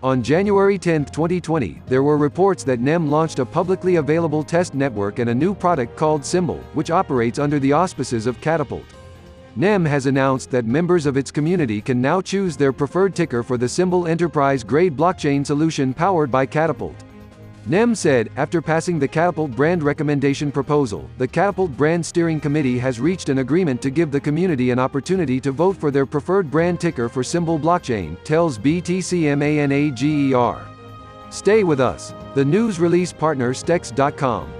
On January 10, 2020, there were reports that NEM launched a publicly available test network and a new product called Symbol, which operates under the auspices of Catapult. NEM has announced that members of its community can now choose their preferred ticker for the Symbol enterprise-grade blockchain solution powered by Catapult. NEM said, after passing the Catapult brand recommendation proposal, the Catapult Brand Steering Committee has reached an agreement to give the community an opportunity to vote for their preferred brand ticker for Symbol blockchain, tells BTCMANAGER. Stay with us. The news release partner Stex.com.